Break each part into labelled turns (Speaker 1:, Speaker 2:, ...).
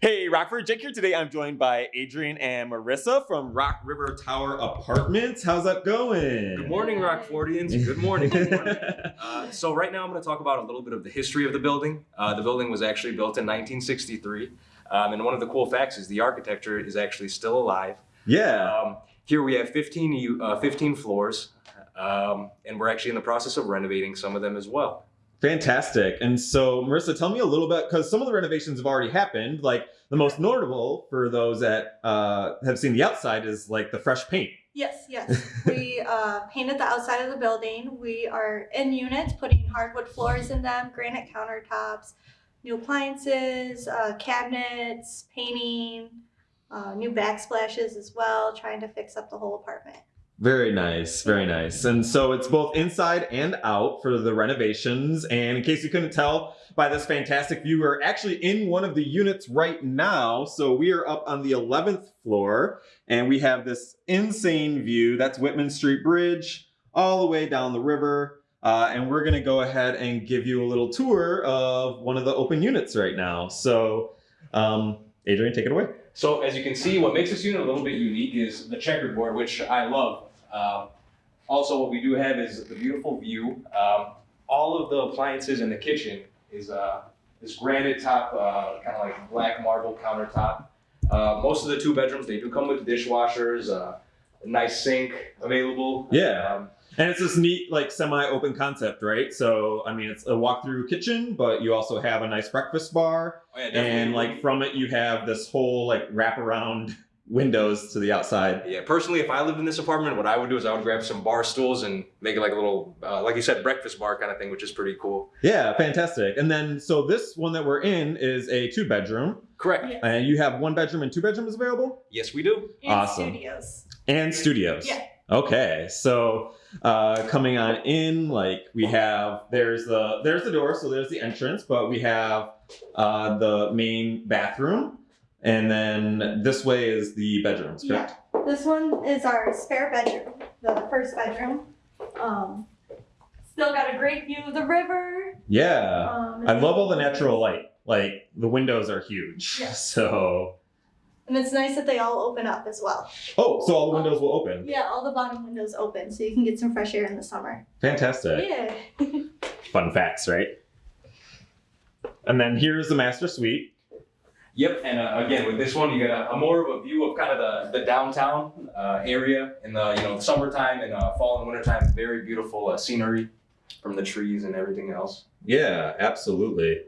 Speaker 1: Hey, Rockford, Jake here today. I'm joined by Adrian and Marissa from Rock River Tower Apartments. How's that going?
Speaker 2: Good morning, Rockfordians. Good morning. Good morning. Uh, so right now I'm going to talk about a little bit of the history of the building. Uh, the building was actually built in 1963. Um, and one of the cool facts is the architecture is actually still alive.
Speaker 1: yeah.
Speaker 2: Um, here we have 15, uh, 15 floors, um, and we're actually in the process of renovating some of them as well.
Speaker 1: Fantastic. And so, Marissa, tell me a little bit because some of the renovations have already happened. Like the most notable for those that uh, have seen the outside is like the fresh paint.
Speaker 3: Yes, yes. We uh, painted the outside of the building. We are in units, putting hardwood floors in them, granite countertops, new appliances, uh, cabinets, painting, uh, new backsplashes as well, trying to fix up the whole apartment.
Speaker 1: Very nice, very nice. And so it's both inside and out for the renovations. And in case you couldn't tell by this fantastic view, we're actually in one of the units right now. So we are up on the 11th floor and we have this insane view. That's Whitman Street Bridge all the way down the river. Uh, and we're going to go ahead and give you a little tour of one of the open units right now. So, um, Adrian, take it away.
Speaker 2: So as you can see, what makes this unit a little bit unique is the checkerboard, which I love. Um, also, what we do have is the beautiful view. Um, all of the appliances in the kitchen is uh, this granite top, uh, kind of like black marble countertop. Uh, most of the two bedrooms, they do come with dishwashers, uh, a nice sink available.
Speaker 1: Yeah.
Speaker 2: Um,
Speaker 1: And it's this neat, like semi-open concept, right? So, I mean, it's a walk-through kitchen, but you also have a nice breakfast bar,
Speaker 2: oh yeah, definitely.
Speaker 1: and like from it, you have this whole like wraparound windows to the outside.
Speaker 2: Yeah, personally, if I lived in this apartment, what I would do is I would grab some bar stools and make it like a little, uh, like you said, breakfast bar kind of thing, which is pretty cool.
Speaker 1: Yeah, fantastic. And then, so this one that we're in is a two-bedroom,
Speaker 2: Correct.
Speaker 3: Yes.
Speaker 1: and you have one bedroom and two bedrooms available,
Speaker 2: Yes, we do. Awesome.
Speaker 3: And
Speaker 1: Awesome.
Speaker 3: studios.
Speaker 1: and studios.
Speaker 3: Yeah.
Speaker 1: Okay, so uh, coming on in, like we have there's the there's the door, so there's the entrance, but we have uh, the main bathroom, and then this way is the bedrooms, correct?
Speaker 3: Yeah. This one is our spare bedroom, the first bedroom. Um, still got a great view of the river.
Speaker 1: Yeah,
Speaker 3: Um,
Speaker 1: I love all the natural light. Like the windows are huge,
Speaker 3: Yeah.
Speaker 1: so
Speaker 3: And it's nice that they all open up as well.
Speaker 1: oh, so all the windows will open.
Speaker 3: Yeah, all the bottom windows open so you can get some fresh air in the summer.
Speaker 1: Fantastic.
Speaker 3: Yeah.
Speaker 1: Fun facts, right? And then here's the master suite.
Speaker 2: Yep, and uh, again with this one, you get a, a more of a view of kind of the, the downtown uh, area in the you know summertime and uh, fall and wintertime. Very beautiful uh, scenery from the trees and everything else.
Speaker 1: Yeah, absolutely.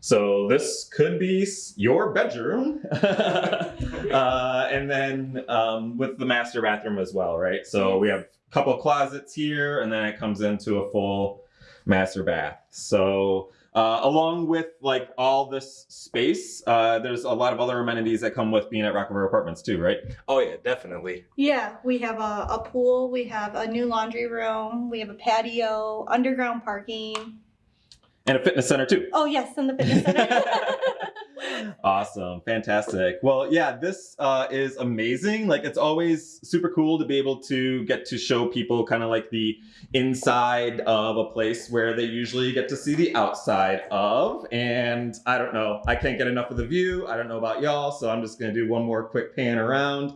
Speaker 1: So this could be your bedroom, uh, and then um, with the master bathroom as well, right? So we have a couple closets here, and then it comes into a full master bath. So uh, along with like all this space, uh, there's a lot of other amenities that come with being at Rock River Apartments too, right?
Speaker 2: Oh yeah, definitely.
Speaker 3: Yeah, we have a, a pool, we have a new laundry room, we have a patio, underground parking.
Speaker 1: And a fitness center too.
Speaker 3: Oh, yes, and the fitness center.
Speaker 1: awesome. Fantastic. Well yeah this uh, is amazing. Like it's always super cool to be able to get to show people kind of like the inside of a place where they usually get to see the outside of. And i don't know i can't get enough of the view. I don't know about y'all so i'm just going to do one more quick pan around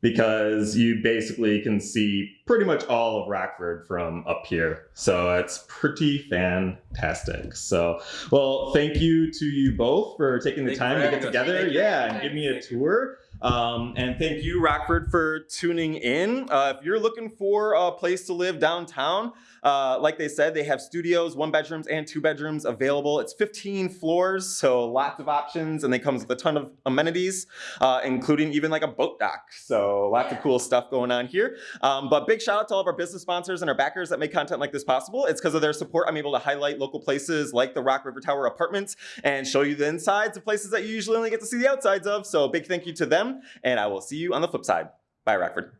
Speaker 1: because you basically can see pretty much all of Rockford from up here. So it's pretty fantastic. So, well, thank you to you both for taking the time to get together. Yeah, and give me a tour. Um, and thank you, Rockford, for tuning in. Uh, if you're looking for a place to live downtown, uh, like they said, they have studios, one bedrooms and two bedrooms available. It's 15 floors, so lots of options, and they comes with a ton of amenities, uh, including even like a boat dock. So lots of cool stuff going on here. Um, but big shout out to all of our business sponsors and our backers that make content like this possible. It's because of their support I'm able to highlight local places like the Rock River Tower Apartments and show you the insides of places that you usually only get to see the outsides of. So big thank you to and I will see you on the flip side. Bye, Rockford.